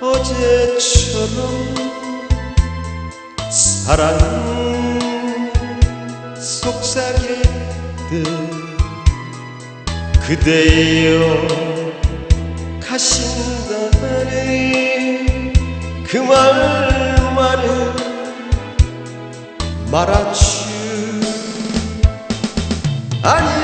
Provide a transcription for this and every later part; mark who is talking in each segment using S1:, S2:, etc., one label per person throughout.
S1: 어제처럼 사랑 속삭이듯 그대여 가신다는 그 말만은 말아주 아니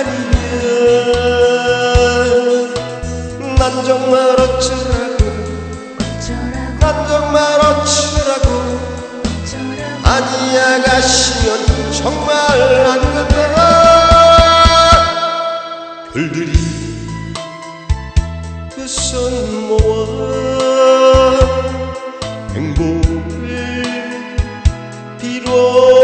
S1: 말 아니야 난 정말 어쩌라고? 난 정말 어쩌라고? 아니야 가시면 정말 안 된다. 별들이 그 손 모아 행복을 빌어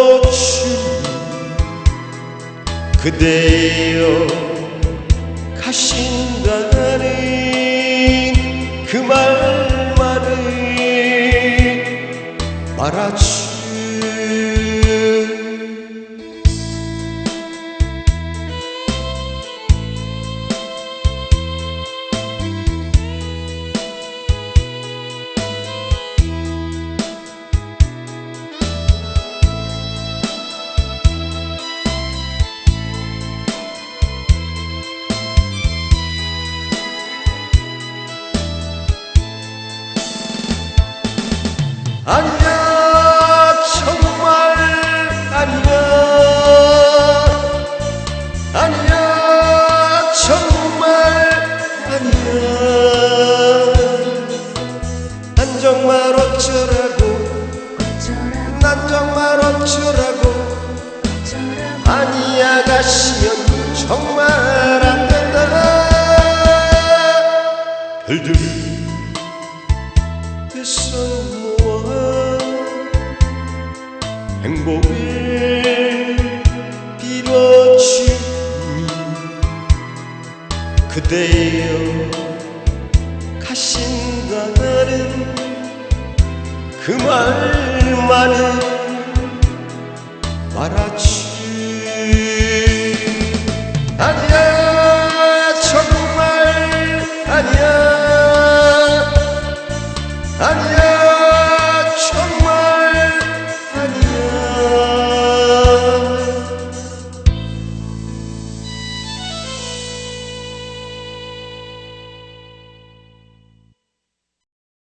S1: 그대여 가신다는 그 말만을 말아주 아니야 정말 아니야 아니야 정말 아니야 난 정말 어쩌라고. 난 정말 어쩌라고. 아니야 가 시면 정말 안 된다. 별들이 그손 모아 행복을 빌어주니 그대여 가신다는 그 말만은 말아주